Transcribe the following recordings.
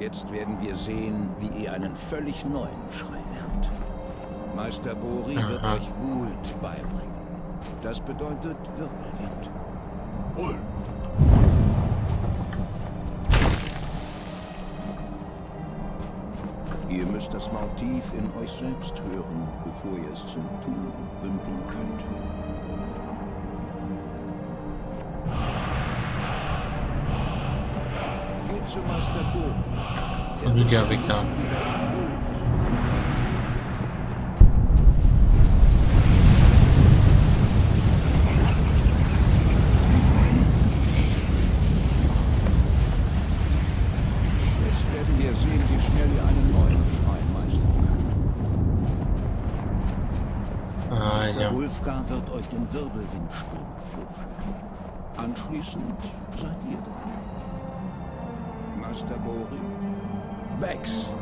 Jetzt werden wir sehen, wie ihr einen völlig neuen Schrei lernt. Meister Bori wird euch Wut beibringen. Das bedeutet Wirbelwind. Hol! Ihr müsst das Motiv in euch selbst hören, bevor ihr es zum Tun bündeln könnt. Meistern könnt. Ah, Der ja. Wulfgar wird euch den Wirbelwindsprung vorführen. Anschließend seid ihr dran. Master Bori. Bex.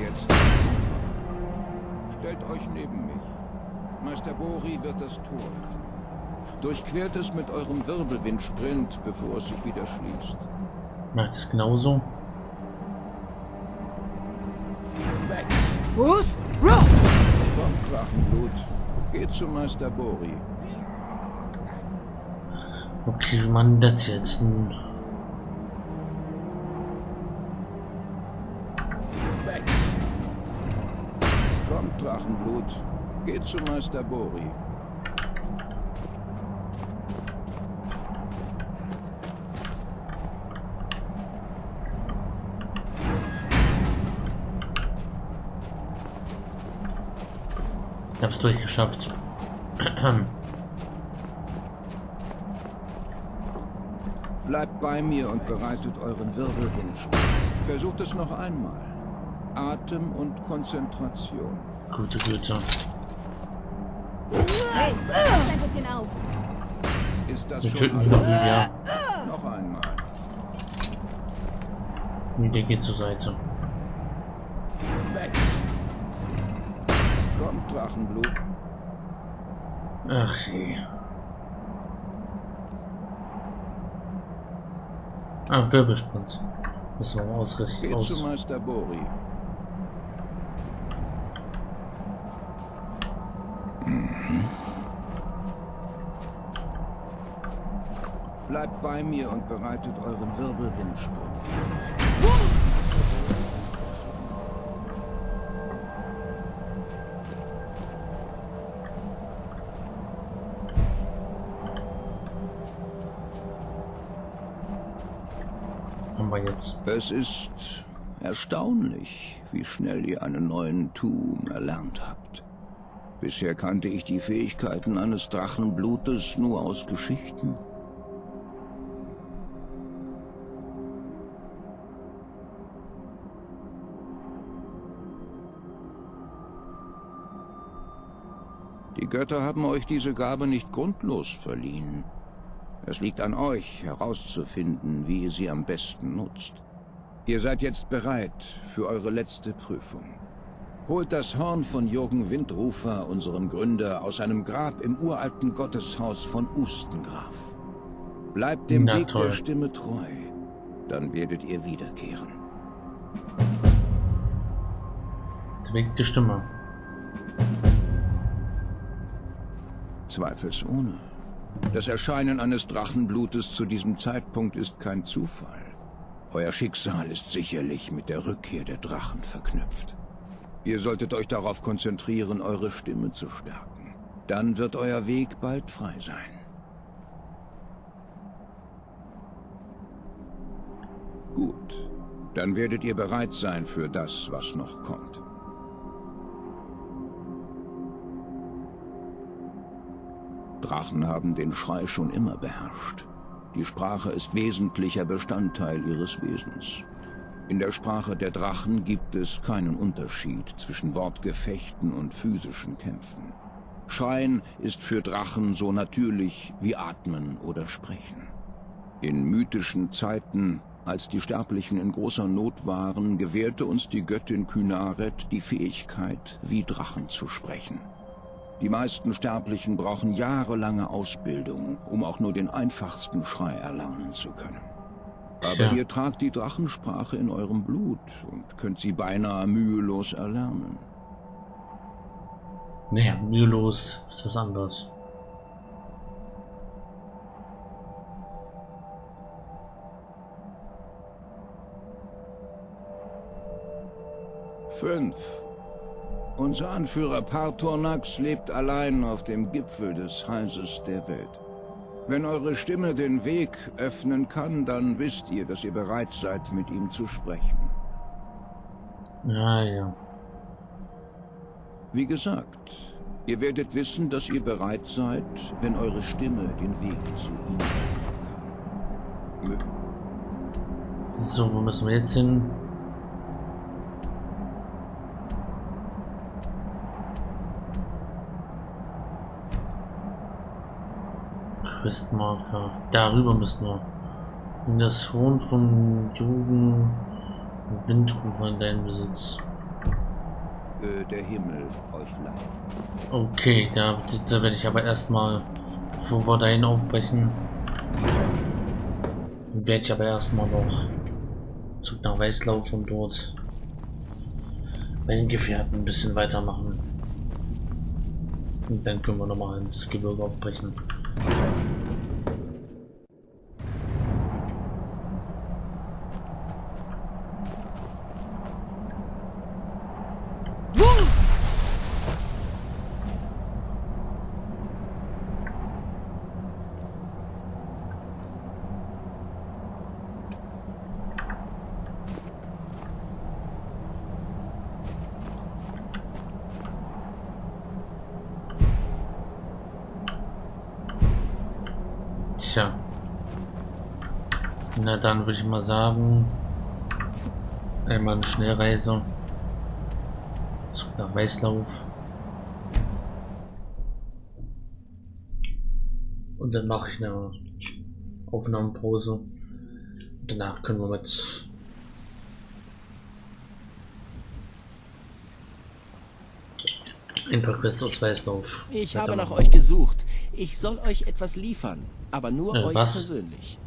Jetzt. Stellt euch neben mich. Meister Bori wird das Tor öffnen. Durchquert es mit eurem Wirbelwindsprint, bevor es sich wieder schließt. Macht es genauso. Fuß, Row! Kommt, Drachenblut. Geht zu Meister Bori. Okay, wie man das jetzt? Hm. Kommt, Drachenblut. Geht zu Meister Bori. Ich hab's durchgeschafft. Bleibt bei mir und bereitet euren Wirbelwind vor. Versucht es noch einmal. Atem und Konzentration. Gute Güte. Hey, pass ein bisschen auf. Ist das Wir schon alles? Lydia. Noch einmal. Lydia geht zur Seite. Weg. Kommt, Drachenblut. Ach je. Ah, Wirbelsprint. Müssen wir mal ausrichten. Aus. Meister Bori. Mhm. Bleibt bei mir und bereitet euren Wirbelwindsprung. Jetzt. Es ist erstaunlich, wie schnell ihr einen neuen Tum erlernt habt. Bisher kannte ich die Fähigkeiten eines Drachenblutes nur aus Geschichten. Die Götter haben euch diese Gabe nicht grundlos verliehen. Es liegt an euch, herauszufinden, wie ihr sie am besten nutzt. Ihr seid jetzt bereit für eure letzte Prüfung. Holt das Horn von Jürgen Windrufer, unserem Gründer, aus seinem Grab im uralten Gotteshaus von Ustengraf. Bleibt dem Na Weg toll. der Stimme treu, dann werdet ihr wiederkehren. Der Weg der Stimme. Zweifelsohne. Das Erscheinen eines Drachenblutes zu diesem Zeitpunkt ist kein Zufall. Euer Schicksal ist sicherlich mit der Rückkehr der Drachen verknüpft. Ihr solltet euch darauf konzentrieren, eure Stimme zu stärken. Dann wird euer Weg bald frei sein. Gut. Dann werdet ihr bereit sein für das, was noch kommt. Drachen haben den Schrei schon immer beherrscht. Die Sprache ist wesentlicher Bestandteil ihres Wesens. In der Sprache der Drachen gibt es keinen Unterschied zwischen Wortgefechten und physischen Kämpfen. Schreien ist für Drachen so natürlich wie Atmen oder Sprechen. In mythischen Zeiten, als die Sterblichen in großer Not waren, gewährte uns die Göttin Kynaret die Fähigkeit, wie Drachen zu sprechen. Die meisten Sterblichen brauchen jahrelange Ausbildung, um auch nur den einfachsten Schrei erlernen zu können. Aber Tja. ihr tragt die Drachensprache in eurem Blut und könnt sie beinahe mühelos erlernen. Naja, mühelos ist was anderes. Fünf. Unser Anführer Partornax lebt allein auf dem Gipfel des Halses der Welt. Wenn eure Stimme den Weg öffnen kann, dann wisst ihr, dass ihr bereit seid, mit ihm zu sprechen. Ja, ja. Wie gesagt, ihr werdet wissen, dass ihr bereit seid, wenn eure Stimme den Weg zu ihm öffnen kann. So, wo müssen wir jetzt hin? Questmarker. Darüber müssen wir. In das Horn von Jugend Windrufer in deinem Besitz. Äh, der Himmel euch leiht. Okay, da, da werde ich aber erstmal, bevor wir dahin aufbrechen, werde ich aber erstmal noch Zug nach Weißlauf und dort bei den Gefährten ein bisschen weitermachen. Und dann können wir nochmal ins Gebirge aufbrechen. Thank you. Na dann würde ich mal sagen, einmal eine Schnellreise. Nach Weißlauf. Und dann mache ich eine Aufnahmepause. Danach können wir mit ein paar Quests aus Weißlauf. Ich habe nach euch gesucht. Ich soll euch etwas liefern, aber nur Äh, euch was? persönlich.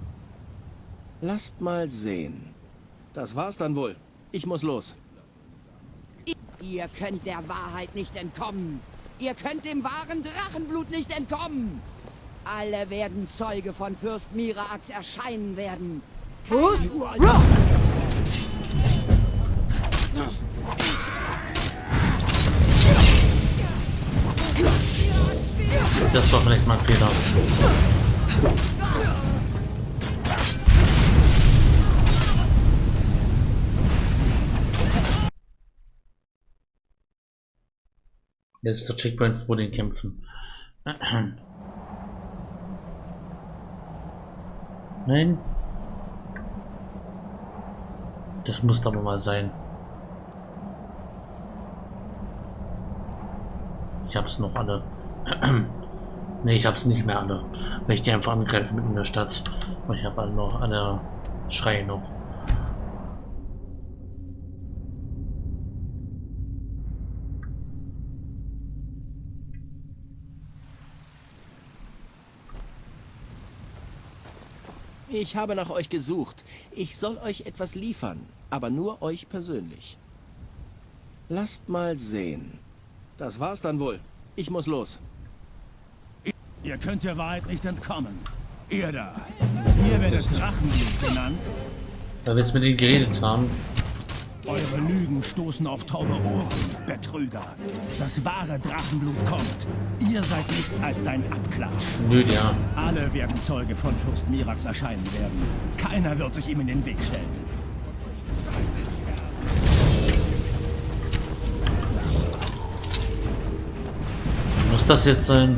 Lasst mal sehen. Das war's dann wohl. Ich muss los. Ihr könnt der Wahrheit nicht entkommen. Ihr könnt dem wahren Drachenblut nicht entkommen. Alle werden Zeuge von Fürst Mirax erscheinen werden. Rock! Das war vielleicht mal ein Fehler. Letzter Checkpoint vor den Kämpfen. Nein. Das muss aber mal sein. Ich hab's noch alle. ne, ich hab's nicht mehr alle. Weil ich die einfach angreife mitten in der Stadt. Und ich habe alle noch alle Schreie noch. Ich habe nach euch gesucht. Ich soll euch etwas liefern, aber nur euch persönlich. Lasst mal sehen. Das war's dann wohl. Ich muss los. Ihr könnt der Wahrheit nicht entkommen. Ihr da. Ihr werdet Drachenblut genannt. Weil wir jetzt mit denen geredet haben. Eure Lügen stoßen auf taube Ohren, Betrüger. Das wahre Drachenblut kommt. Ihr seid nichts als sein Abklatsch. Nö, ja. Alle werden Zeuge von Fürst Mirax erscheinen werden. Keiner wird sich ihm in den Weg stellen. Muss das jetzt sein?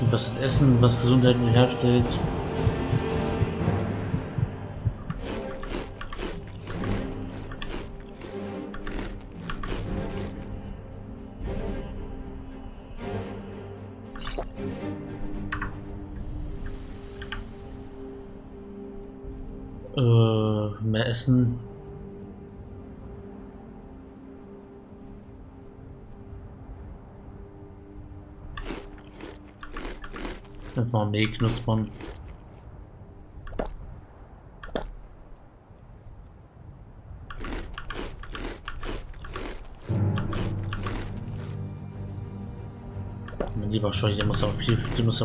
Und was Essen, was Gesundheit herstellt. Mehl knuspern. Mein lieber Scheu, der muss auch viel,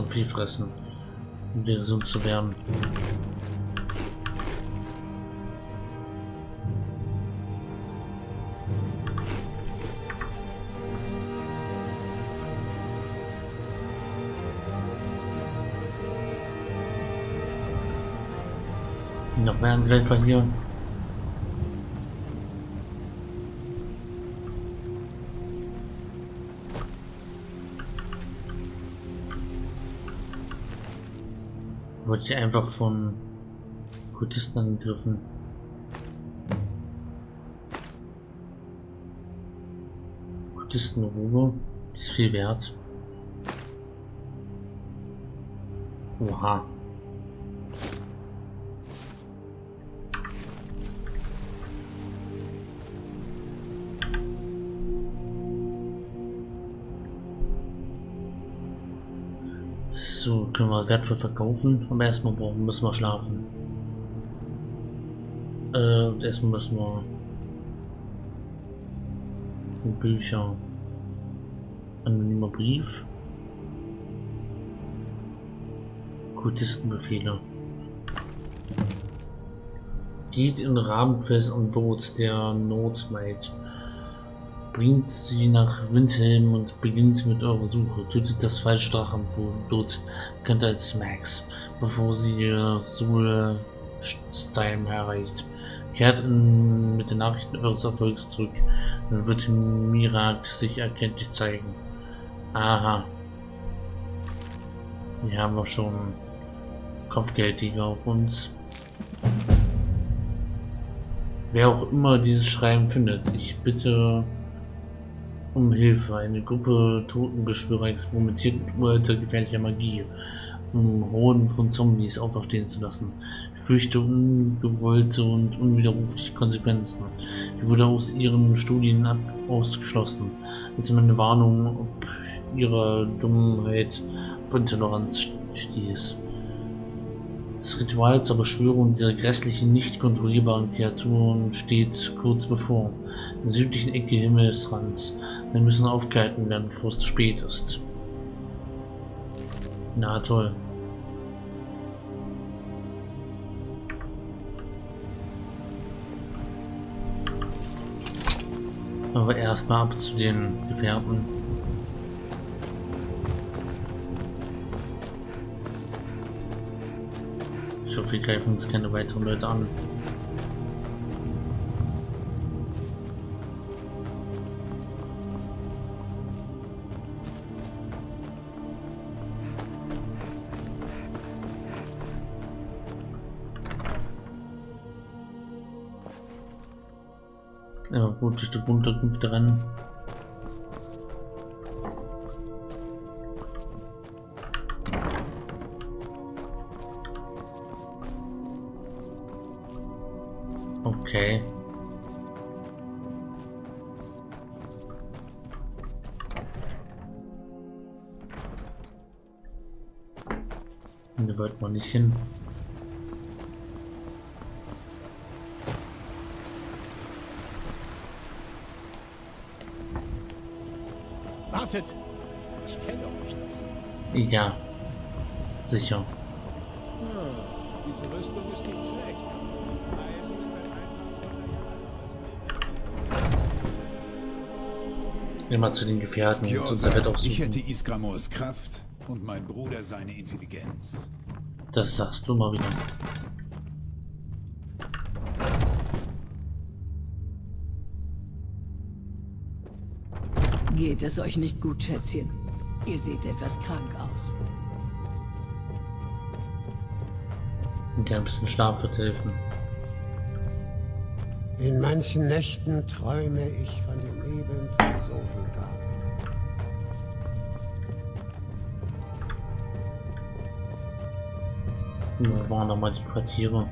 viel fressen, um gesund zu werden. Noch mehr Angreifer hier. Wurde ich einfach von Kultisten angegriffen. Kultistenruhe ist viel wert. Oha. Können wir wertvoll verkaufen. Aber erstmal brauchen müssen wir schlafen. Äh, erstmal müssen wir Bücher. Anonymer Brief. Kultistenbefehle. Geht in Rahmenfest an Bord der Nordmaid bringt sie nach Windhelm und beginnt mit eurer Suche. Tötet das falsche Drachenblut, könnt als Max, bevor sie ihr Soul Stein erreicht. Kehrt in, mit den Nachrichten eures Erfolgs zurück, dann wird Mirak sich erkenntlich zeigen. Aha. Hier haben wir schon Kopfgeldjäger auf uns. Wer auch immer dieses Schreiben findet, ich bitte um Hilfe. Eine Gruppe Totenbeschwörer experimentiert mit uralter gefährlicher Magie, um Horden von Zombies auferstehen zu lassen. Ich fürchte ungewollte und unwiderrufliche Konsequenzen. Ich wurde aus ihren Studien ausgeschlossen. Ist meine Warnung, ob ihrer Dummheit von Toleranz stieß. Das Ritual zur Beschwörung dieser grässlichen, nicht kontrollierbaren Kreaturen steht kurz bevor. In der südlichen Ecke Himmelsrands. Wir müssen aufgehalten werden, bevor es zu spät ist. Na toll. Aber erstmal ab zu den Gefährten. Wir greifen uns keine weiteren Leute an. Ja gut, durch die Unterkünfte rennen. Hin. Wartet! Ich kenne euch. Ja, sicher. Hm, diese Rüstung ist nicht schlecht. Immer zu den Gefährten Bett ich hätte. Isgramors Kraft und mein Bruder seine Intelligenz. Das sagst du mal wieder. Geht es euch nicht gut, Schätzchen? Ihr seht etwas krank aus. Ein klein bisschen Schlaf wird helfen. In manchen Nächten träume ich von dem Leben von Sovngarde. Wo waren nochmal die Quartiere?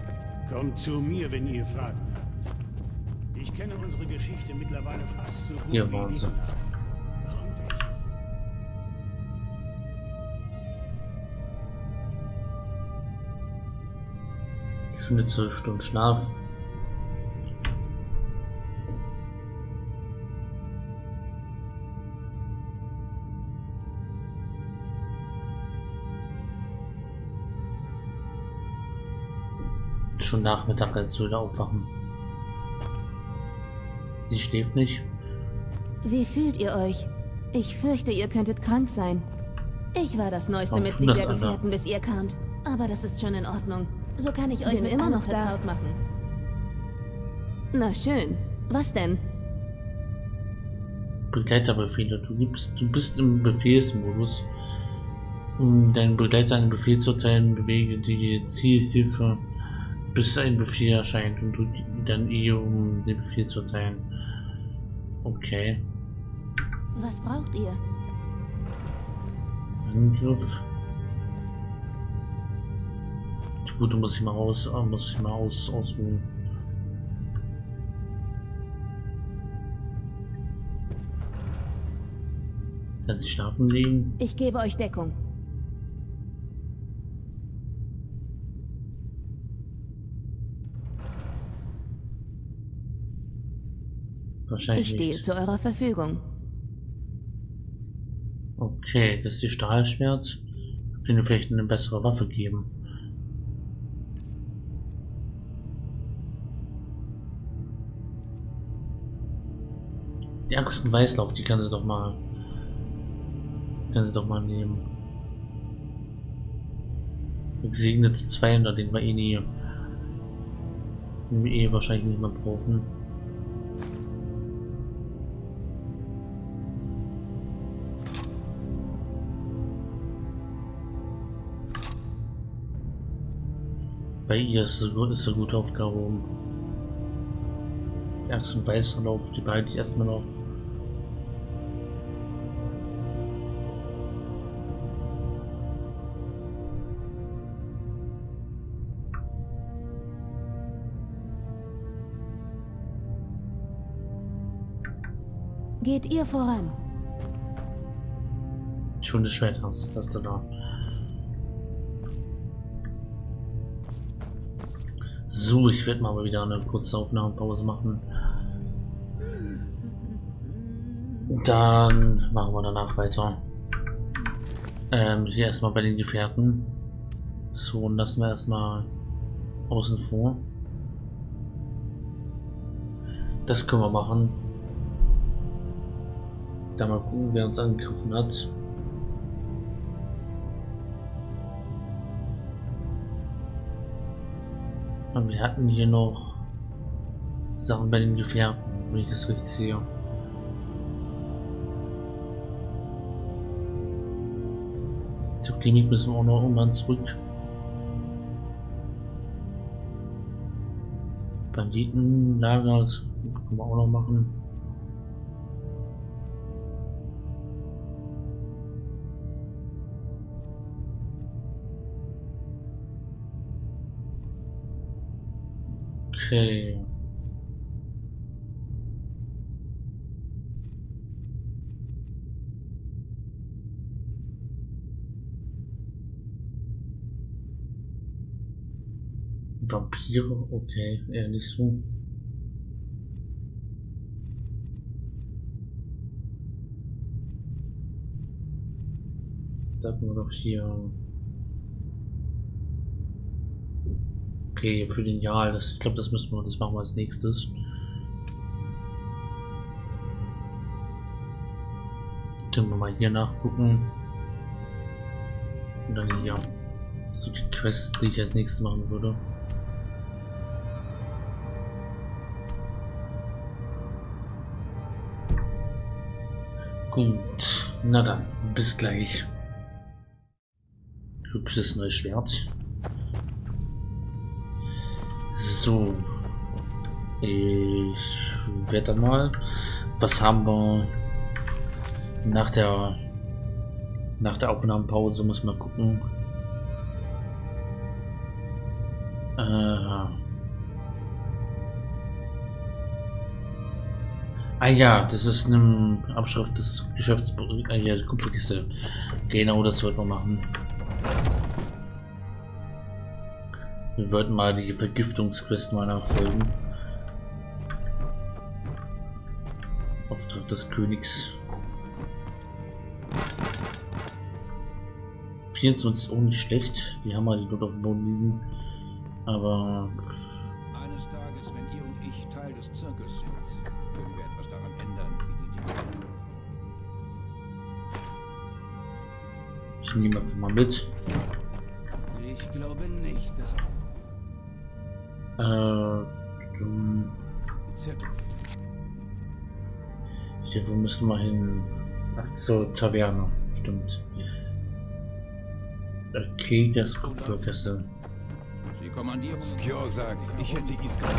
Kommt zu mir, wenn ihr Fragen habt. Ich kenne unsere Geschichte mittlerweile fast so gut Hier wie waren sie. Zwölf Stunden Schlaf. Schon Nachmittag, als wir wieder aufwachen. Sie schläft nicht. Wie fühlt ihr euch? Ich fürchte, ihr könntet krank sein. Ich war das neueste Warum Mitglied das, der Alter? Gefährten, bis ihr kamt. Aber das ist schon in Ordnung. So kann ich euch Bin mit immer noch da. vertraut machen. Na schön. Was denn? Begleiterbefehle. Du gibst, du bist im Befehlsmodus. Um deinen Begleiter einen Befehl zu erteilen, bewege die Zielhilfe, bis ein Befehl erscheint und drücke dann E, um den Befehl zu erteilen. Okay. Was braucht ihr? Angriff. Gut, du musst dich mal aus, äh, muss ich mal aus, ausruhen. Kann sie schlafen legen? Ich gebe euch Deckung. Wahrscheinlich Ich stehe nicht. zu eurer Verfügung. Okay, das ist die Stahlschwert. Könnte vielleicht eine bessere Waffe geben. Die Axt und Weißlauf, die kann sie doch mal. Kann sie doch mal nehmen. Gesegnet 200, den wir eh nie. Den wir eh wahrscheinlich nicht mehr brauchen. Bei ihr ist es ist eine gute Aufgabe um. Die Axt und Weißlauf, die behalte ich erstmal noch. Geht ihr voran? Schönes Schwert hast, hast du da. So, ich werde mal wieder eine kurze Aufnahmepause machen. Dann machen wir danach weiter. Ähm, hier erstmal bei den Gefährten. So, und lassen wir erstmal außen vor. Das können wir machen. Da mal gucken, wer uns angegriffen hat. Und wir hatten hier noch Sachen bei den Gefährten, wenn ich das richtig sehe. Zur Klinik müssen wir auch noch irgendwann zurück. Banditenlager, das können wir auch noch machen. Okay. Vampire, okay, eher nicht so. Da haben wir doch hier. Okay, für den Jahr, das, ich glaube, das müssen wir, das machen wir als nächstes. Können wir mal hier nachgucken. Und dann hier. So die Quests, die ich als nächstes machen würde. Gut, na dann, bis gleich. Hübsches neues Schwert. So. Ich werde dann mal. Was haben wir nach der nach der Aufnahmepause? Muss man gucken. Äh. Ah ja, das ist eine Abschrift des Geschäfts... Äh, ja, Kupferkiste. Genau, das wird man machen. Wir wollten mal die Vergiftungsquest mal nachfolgen. Auftrag des Königs. 24 ist auch nicht schlecht. Die haben wir die dort auf dem Boden liegen. Aber Eines Tages, wenn ihr und ich Teil des Zirkus sind, können wir etwas daran ändern, wie die Dinge ich nehme einfach mal mit. Wo müssen wir hin? Ach, zur Taverne. Stimmt. Okay, das Kupferkessel. Sie kommandieren. Skjor sagt, ich hätte Iskra.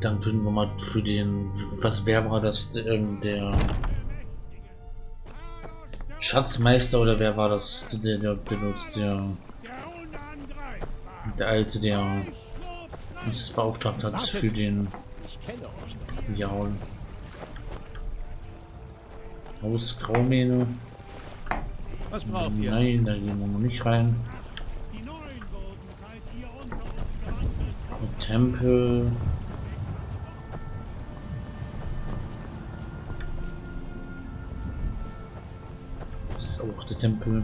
Dann finden wir mal für den. Was wer war das? Ähm, der Schatzmeister oder wer war das? Der, der benutzt der. Der alte, der uns beauftragt hat für den. Jaul. Haus Graumähne. Was braucht ihr? Nein, da gehen wir noch nicht rein. Tempel. Auch der Tempel.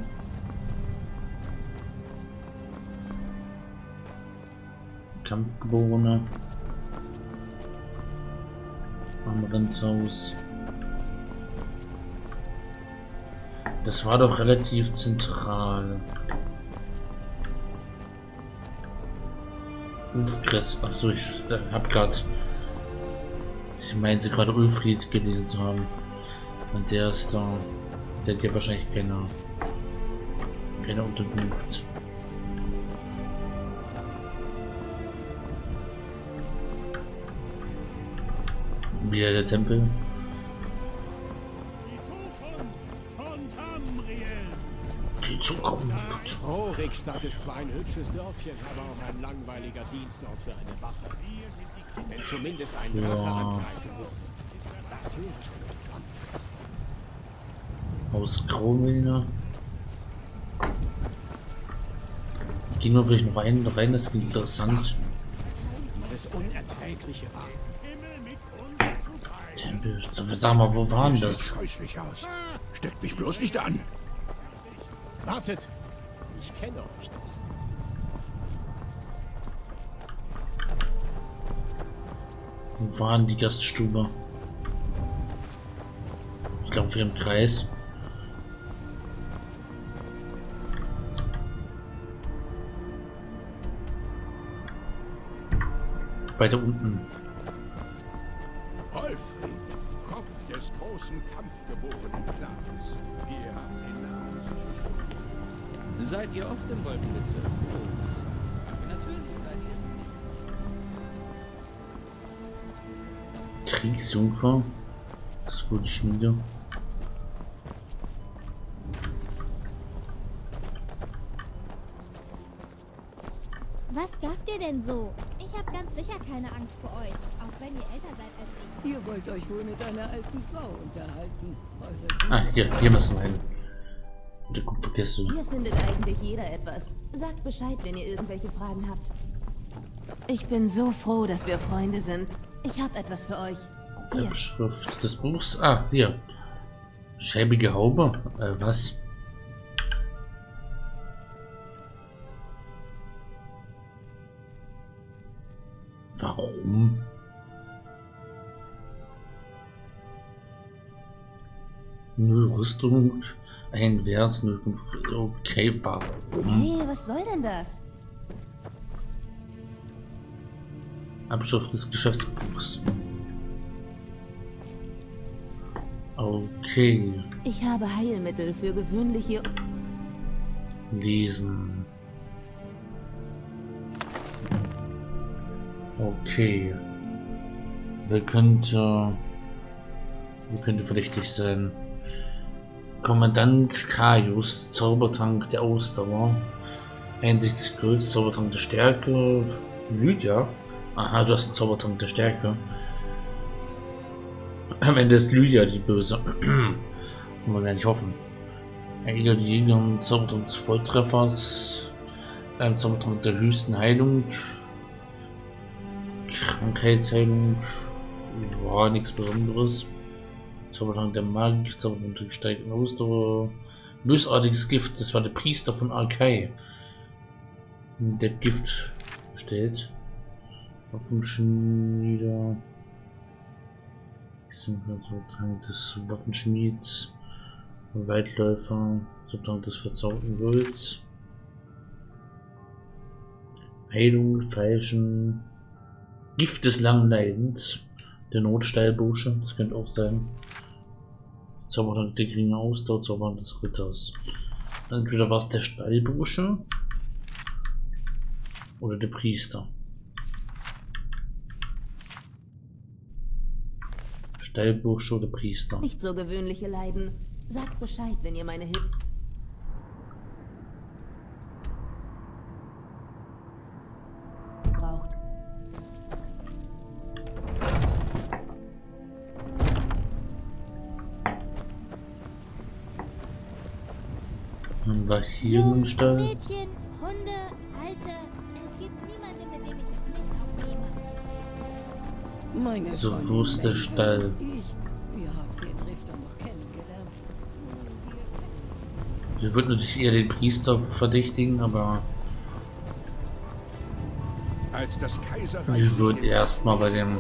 Kampfgeborene. Amrenzhaus. Das war doch relativ zentral. Ulfgrätz. Achso, ich hab grad. Ich meinte gerade Ulfried gelesen zu haben. Und der ist da. Der hat ja wahrscheinlich keine. keine Unterkunft. Wieder der Tempel. Die Zukunft. Rickstadt ist zwar ein hübsches Dörfchen, aber auch ein langweiliger Dienstort für eine Wache. Wenn zumindest ein Drache Ja. angreifen würde. Das wäre. Aus Graumine. Gehen wir vielleicht noch rein, rein das klingt interessant. Dieses unerträgliche Wachen. Tempel. Sag mal, wo waren das? aus. Steckt mich bloß nicht an. Wartet! Ich kenne euch doch. Wo waren die Gaststube? Ich glaube, wir im Kreis. Weiter unten. Wolfried, Kopf des großen kampfgeborenen Clans. Ihr habt den Namen sicher schon. Seid ihr oft im Wolkenbezirk? Natürlich seid ihr es. Kriegsjungfer. Das wurde Schmiede. Was gafft ihr denn so? Ich habe ganz sicher keine Angst vor euch, auch wenn ihr älter seid als ich. Ihr wollt euch wohl mit einer alten Frau unterhalten. Ah, hier, hier müssen wir hin. Der Kupferkiste. Hier findet eigentlich jeder etwas. Sagt Bescheid, wenn ihr irgendwelche Fragen habt. Ich bin so froh, dass wir Freunde sind. Ich habe etwas für euch. Hier. Schrift des Buchs. Ah, hier. Schäbige Haube. Äh, was? Warum? Null Rüstung, ein Wert, 0, okay, warum? Hey, was soll denn das? Abschrift des Geschäftsbuchs. Okay, Ich habe Heilmittel für gewöhnliche... lesen. Okay. Wer könnte... Wer könnte verdächtig sein? Kommandant Kaius, Zaubertrank der Ausdauer. Einsicht des Golds, Zaubertrank der Stärke. Lydia. Aha, du hast einen Zaubertrank der Stärke. Am Ende ist Lydia die Böse. Kann man gar nicht hoffen. Gegner einen Zaubertrank des Volltreffers. Ein Zaubertrank der höchsten Heilung. Krankheitsheilung. War nichts Besonderes. Zaubertrank der Magik, Zaubertrank der steigenden Ausdauer. Bösartiges Gift, das war der Priester von Arkai. Der Gift stellt. Waffenschmieder. Zaubertrank des Waffenschmieds. Weitläufer. Zaubertrank des verzauberten Golds. Heilung, Falschen. Gift des langen Leidens. Der Notsteilbursche, das könnte auch sein. Zaubertrank der geringe Ausdauer, Zaubertrank des Ritters. Entweder war es der Stallbursche oder der Priester. Stallbursche oder Priester. Nicht so gewöhnliche Leiden. Sagt Bescheid, wenn ihr meine Hilfe... Dann war hier ein Stall. Mädchen, Hunde, Alte. Es gibt niemanden, mit dem ich es nicht aufnehme. Meine So, Freundin wo ist der Stall? wir haben. Wir würden natürlich eher den Priester verdächtigen, aber Als das Kaiserreich wir würden erstmal bei dem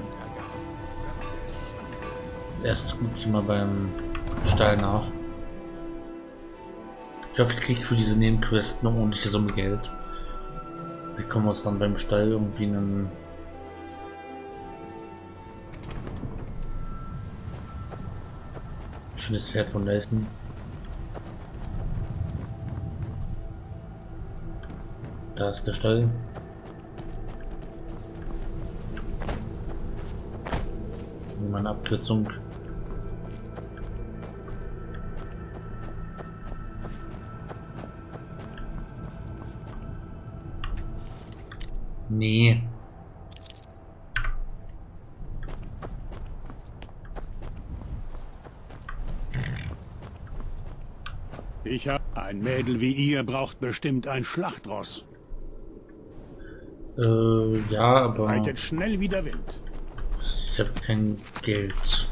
erst gucke ich mal beim Stall nach. Ich hoffe, ich kriege für diese Nebenquest eine ordentliche Summe Geld. Wir können uns dann beim Stall irgendwie einen schönes Pferd von leisten. Da ist der Stall. Nehmen wir eine Abkürzung. Nee. Ich hab... Ein Mädel wie ihr braucht bestimmt ein Schlachtross. Äh, ja, aber Reitet schnell wie der Wind. ich habe kein Geld.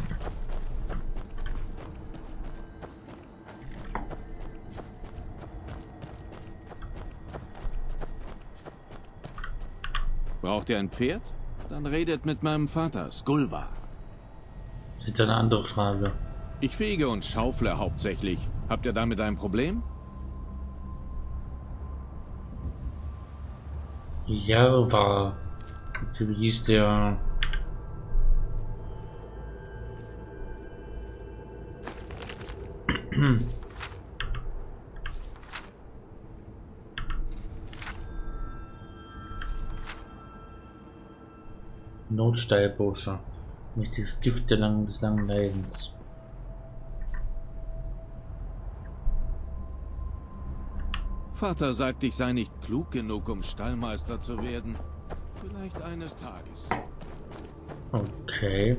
Braucht ihr ein Pferd? Dann redet mit meinem Vater, Skulva. Jetzt eine andere Frage. Ich fege und schaufle hauptsächlich. Habt ihr damit ein Problem? Ja, war. Wie hieß der? Notsteilbursche. Mächtiges Gift der langen, des langen Leidens. Vater sagt, ich sei nicht klug genug, um Stallmeister zu werden. Vielleicht eines Tages. Okay.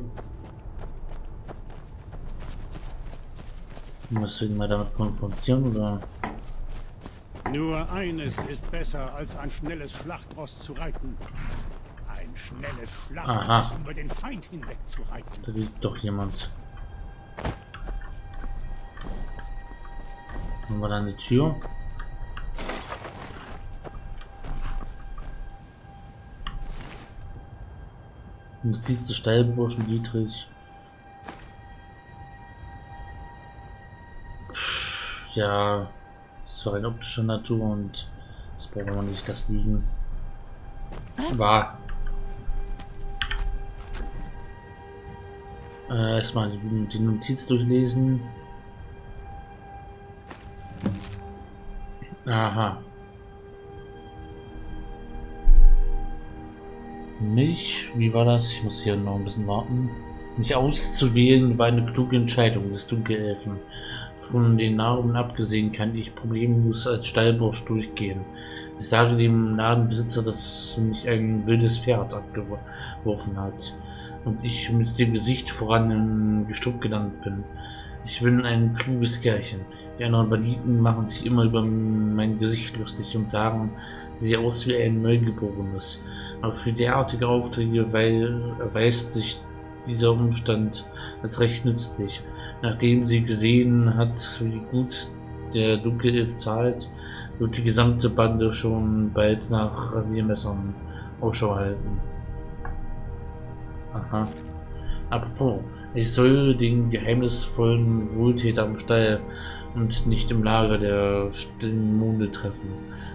Musst du ihn mal damit konfrontieren oder? Nur eines ist besser, als ein schnelles Schlachtross zu reiten. Schnelles Schlachtross Aha. über den Feind hinweg zu reiten. Da liegt doch jemand. Haben wir da eine Tür? Notiz des Steilburschen Dietrich. Ja, es war eine optische Natur und das brauchen wir nicht das liegen. Was? War. Äh, erstmal die, Notiz durchlesen. Aha. Mich, wie war das? Ich muss hier noch ein bisschen warten. Mich auszuwählen war eine kluge Entscheidung des Dunkelelfen. Von den Narben abgesehen kann ich problemlos als Stallbursch durchgehen. Ich sage dem Ladenbesitzer, dass mich ein wildes Pferd abgeworfen hat und ich mit dem Gesicht voran im Gestrüpp gelandet bin. Ich bin ein kluges Kerlchen. Die anderen Banditen machen sich immer über mein Gesicht lustig und sagen, sie sehe aus wie ein Neugeborenes. Aber für derartige Aufträge erweist sich dieser Umstand als recht nützlich. Nachdem sie gesehen hat, wie gut der Dunkelelf zahlt, wird die gesamte Bande schon bald nach Rasiermessern Ausschau halten. Aha. Apropos, ich soll den geheimnisvollen Wohltäter am Stall und nicht im Lager der stillen Monde treffen.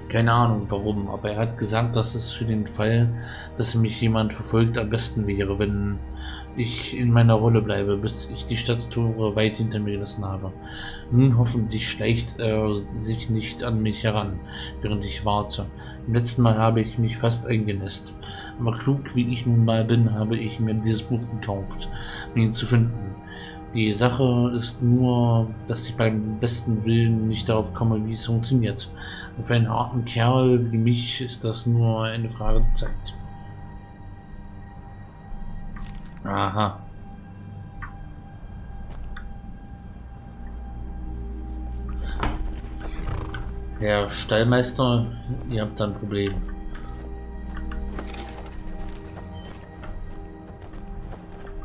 Keine Ahnung warum, aber er hat gesagt, dass es für den Fall, dass mich jemand verfolgt, am besten wäre, wenn ich in meiner Rolle bleibe, bis ich die Stadttore weit hinter mir gelassen habe. Nun hoffentlich schleicht er sich nicht an mich heran, während ich warte. Im letzten Mal habe ich mich fast eingenässt. Aber klug wie ich nun mal bin, habe ich mir dieses Buch gekauft, um ihn zu finden. Die Sache ist nur, dass ich beim besten Willen nicht darauf komme, wie es funktioniert. Für einen harten Kerl wie mich ist das nur eine Frage der Zeit. Aha. Herr Stallmeister, ihr habt ein Problem.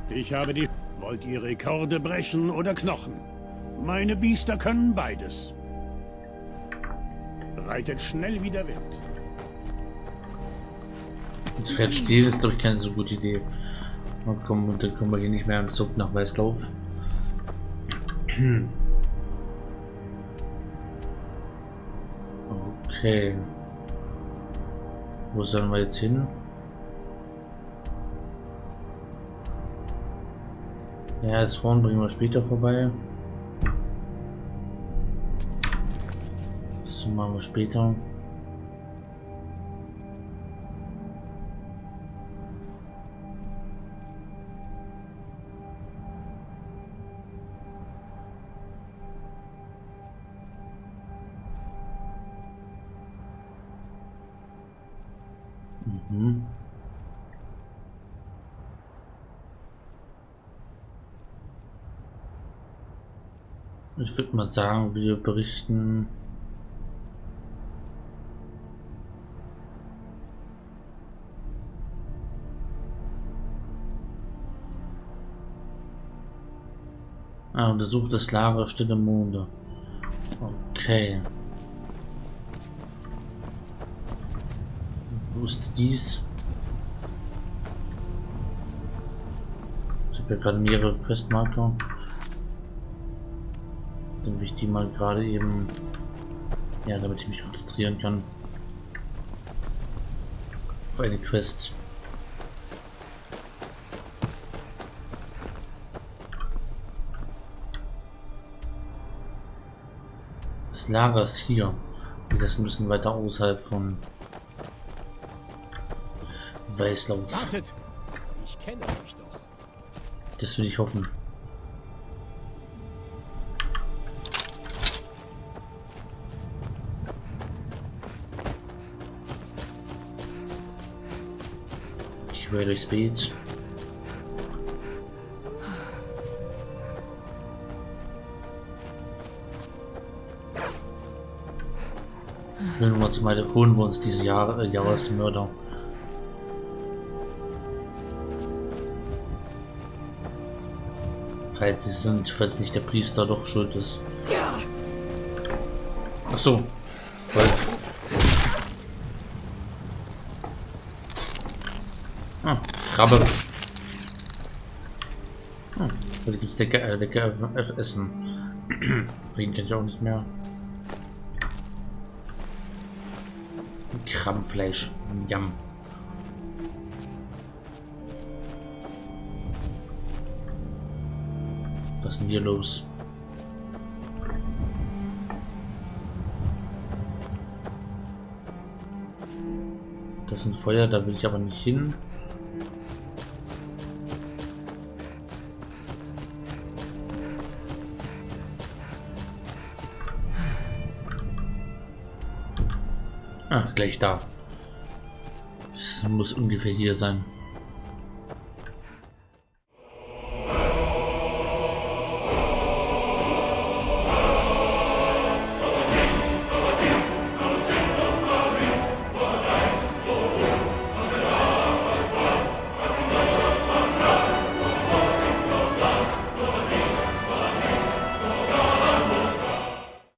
Ich habe die... Wollt ihr Rekorde brechen oder Knochen? Meine Biester können beides. Reitet schnell wie der Wind. Das Pferd stehen ist, glaube ich, keine so gute Idee. Und komm, und dann kommen wir hier nicht mehr am Zug nach Weißlauf. Okay. Wo sollen wir jetzt hin? Ja, das Horn bringen wir später vorbei. Das machen wir später. Ich würde mal sagen, wir berichten Ah, untersucht das Lager Stille Monde. Okay. Wo ist dies? Ich habe ja gerade mehrere Questmarker. Ich die mal gerade eben... Ja, damit ich mich konzentrieren kann. Auf eine Quest. Das Lager ist hier. Und das ein bisschen weiter außerhalb von Weißlauf. Wartet! Ich kenne euch doch. Das will ich hoffen. Durchs Beet. Holen wir uns mal, holen wir uns diese Jahr, äh, Jahresmörder. Falls sie sind, falls nicht der Priester doch schuld ist. Ach so. Ah, Krabbe. Hm, da gibt es lecker, äh, lecker äh, Essen. Kann ich auch nicht mehr. Krabbenfleisch. Jam. Was ist denn hier los? Das ist ein Feuer, da will ich aber nicht hin. Gleich da. Das muss ungefähr hier sein.